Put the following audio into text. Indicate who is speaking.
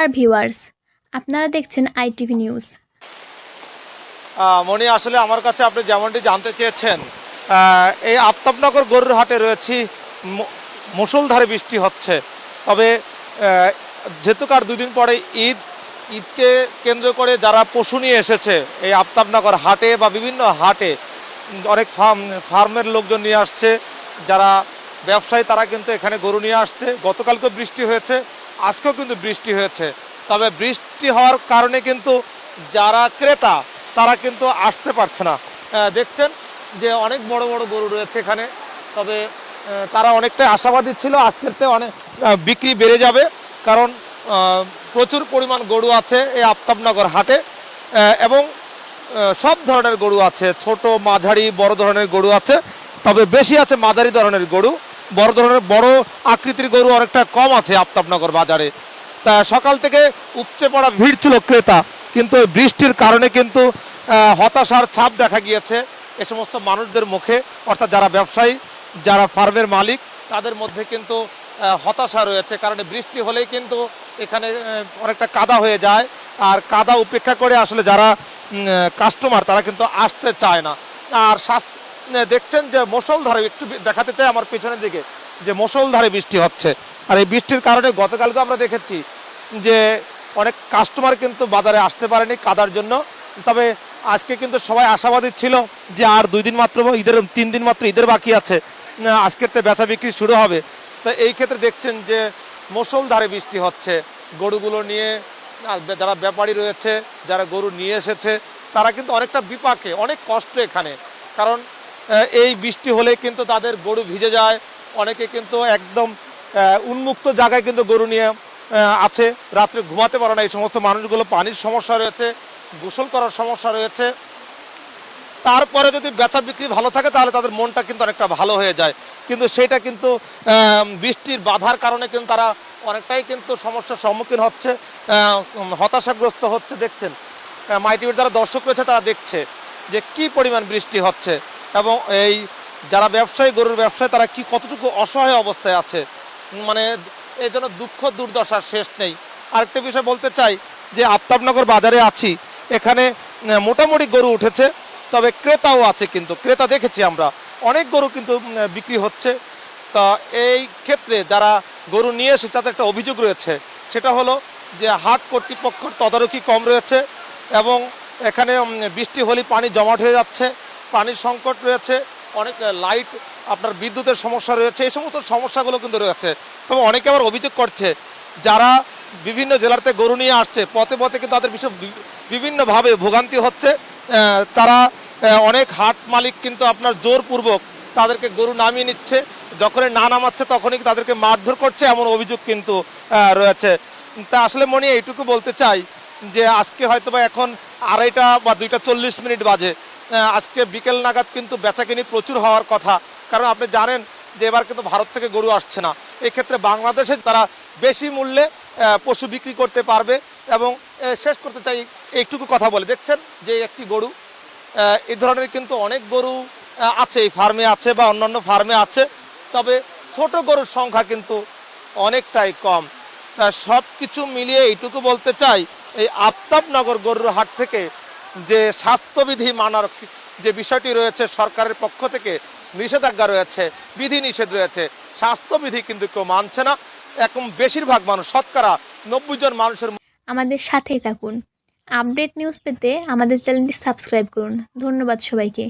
Speaker 1: Dear viewers আপনারা দেখছেন ITV news
Speaker 2: মনি আসলে আমার কাছে আপনি যেমনটি জানতে চেয়েছেন এই আফতাবনগর গরুর হাটে রয়েছি, ম- মুষলধারে বৃষ্টি হচ্ছে। তবে যেহেতু কার দুদিন পরে ঈদ, ঈদকে কেন্দ্র করে যারা পশু নিয়ে এসেছে, এই আফতাবনগর হাটে বা বিভিন্ন হাটে, অনেক ফার্ম, ফার্মের লোকজন নিয়ে আসছে, যারা ব্যবসায়ী তারা কিন্তু এখানে গরু নিয়ে আসছে। গতকালকে বৃষ্টি হয়েছে। আজকেও কিন্তু বৃষ্টি হয়েছে। তবে বৃষ্টি হওয়ার কারণে কিন্তু যারা ক্রেতা, তারা কিন্তু আসতে পারছে না। দেখছেন যে অনেক বড় বড় গরু রয়েছে এখানে। তবে তারা অনেকটাই আশাবাদী ছিল আজকের থেকে অনেক বিক্রি বেড়ে যাবে। কারণ প্রচুর পরিমাণ গরু আছে এই আফতাবনগর হাটে। এবং সব ধরনের গরু আছে। ছোট, মাঝারি, বড় ধরনের গরু আছে। তবে বেশি আছে মাঝারি ধরনের গরু। বড় ধরনের বড় আকৃতির গরু অনেকটা কম আছে আফতাবনগর বাজারে। তা সকাল থেকে উপচে পড়া ভিড় ছিল ক্রেতা, কিন্তু বৃষ্টির কারণে কিন্তু হতাশার ছাপ দেখা গিয়েছে এ সমস্ত মানুষদের মুখে। অর্থাৎ যারা ব্যবসায়ী, যারা ফার্মের মালিক, তাদের মধ্যে কিন্তু হতাশা রয়েছে। কারণ বৃষ্টি হলেই কিন্তু এখানে অনেকটা কাদা হয়ে যায়। আর কাদা উপেক্ষা করে আসলে যারা কাস্টমার তারা কিন্তু আসতে চায় না। আর স্বাস্থ্য দেখছেন যে মুষলধারে একটু দেখাতে চাই আমার পিছনের দিকে, যে মুষলধারে বৃষ্টি হচ্ছে। আর এই বৃষ্টির কারণে গতকালকে আমরা দেখেছি যে অনেক কাস্টমার কিন্তু বাজারে আসতে পারেনি কাদার জন্য। তবে আজকে কিন্তু সবাই আশাবাদী ছিল যে আর দুই দিন মাত্র ঈদের, তিন দিন মাত্র ঈদের বাকি আছে। আজকের তো বেচা বিক্রি শুরু হবে। তো এই ক্ষেত্রে দেখছেন যে মুষলধারে বৃষ্টি হচ্ছে। গরুগুলো নিয়ে যারা ব্যাপারী রয়েছে, যারা গরু নিয়ে এসেছে, তারা কিন্তু অনেকটা বিপাকে, অনেক কষ্ট এখানে। কারণ এই বৃষ্টি হলে কিন্তু তাদের গরু ভিজে যায়। অনেকে কিন্তু একদম উন্মুক্ত জায়গায় কিন্তু গরু নিয়ে আছে। রাত্রে ঘুমাতে পারে না এই সমস্ত মানুষগুলো। পানির সমস্যা রয়েছে, গোসল করার সমস্যা রয়েছে। তারপরে যদি বেচা বিক্রি ভালো থাকে, তাহলে তাদের মনটা কিন্তু অনেকটা ভালো হয়ে যায়। কিন্তু সেটা কিন্তু বৃষ্টির বাধার কারণে কিন্তু তারা অনেকটাই কিন্তু সমস্যার সম্মুখীন হচ্ছে হতাশাগ্রস্ত হচ্ছে, দেখছেন। মাই টিভির যারা দর্শক রয়েছে, তারা দেখছে যে কি পরিমাণ বৃষ্টি হচ্ছে। এবং এই যারা ব্যবসায়ী, গরুর ব্যবসায়ী, তারা কি কতটুকু অসহায় অবস্থায় আছে? মানে এই জন্য দুঃখ দুর্দশার শেষ নেই। আরেকটা বিষয় বলতে চাই যে, আফতাবনগর বাজারে আছি। এখানে মোটামুটি গরু উঠেছে, তবে ক্রেতাও আছে কিন্তু, ক্রেতা দেখেছি আমরা। অনেক গরু কিন্তু বিক্রি হচ্ছে। তা এই ক্ষেত্রে যারা গরু নিয়ে এসে তাদের একটা অভিযোগ রয়েছে। সেটা হলো যে, হাট কর্তৃপক্ষের তদারকি কম রয়েছে এবং এখানে বৃষ্টি হলে পানি জমাট হয়ে যাচ্ছে। পানির সংকট রয়েছে, অনেক লাইট আপনার বিদ্যুতের সমস্যা রয়েছে, এই সমস্ত সমস্যাগুলো কিন্তু রয়েছে। তবে অনেকে আবার অভিযোগ করছে, যারা বিভিন্ন জেলাতে গরু নিয়ে আসছে, পথে পথে কিন্তু তাদের বিষয় বিভিন্নভাবে ভোগান্তি হচ্ছে। তারা অনেক হাট মালিক কিন্তু আপনার জোরপূর্বক তাদেরকে গরু নামিয়ে নিচ্ছে, যখনই না নামাচ্ছে তখনই তাদেরকে মারধর করছে, এমন অভিযোগ কিন্তু রয়েছে। তা আসলে মনে, এইটুকু বলতে চাই যে আজকে হয়তো বা এখন আড়াইটা বা দুইটা চল্লিশ মিনিট বাজে। আজকে বিকেল নাগাদ কিন্তু বেচাকেনি প্রচুর হওয়ার কথা। কারণ আপনি জানেন যে এবার কিন্তু ভারত থেকে গরু আসছে না। এক্ষেত্রে বাংলাদেশে তারা বেশি মূল্যে পশু বিক্রি করতে পারবে এবং শেষ করতে চাই একটুকু কথা বলে। দেখছেন যে একটি গরু এই ধরনের কিন্তু অনেক গরু আছে, এই ফার্মে আছে বা অন্যান্য ফার্মে আছে। তবে ছোট গরুর সংখ্যা কিন্তু অনেকটাই কম। সব কিছু মিলিয়ে এইটুকু বলতে চাই, এই আফতাবনগর গরুর হাট থেকে যে স্বাস্থ্যবিধি মানার যে বিষয়টি রয়েছে সরকারের পক্ষ থেকে নিষেধাজ্ঞা রয়েছে বিধি নিষেধ রয়েছে, স্বাস্থ্যবিধি কিন্তু কেউ মানছে না। এখন বেশিরভাগ মানুষ, শতকরা নব্বই জন মানুষের
Speaker 1: আমাদের সাথেই থাকুন। আপডেট নিউজ পেতে আমাদের চ্যানেলটি সাবস্ক্রাইব করুন। ধন্যবাদ সবাইকে।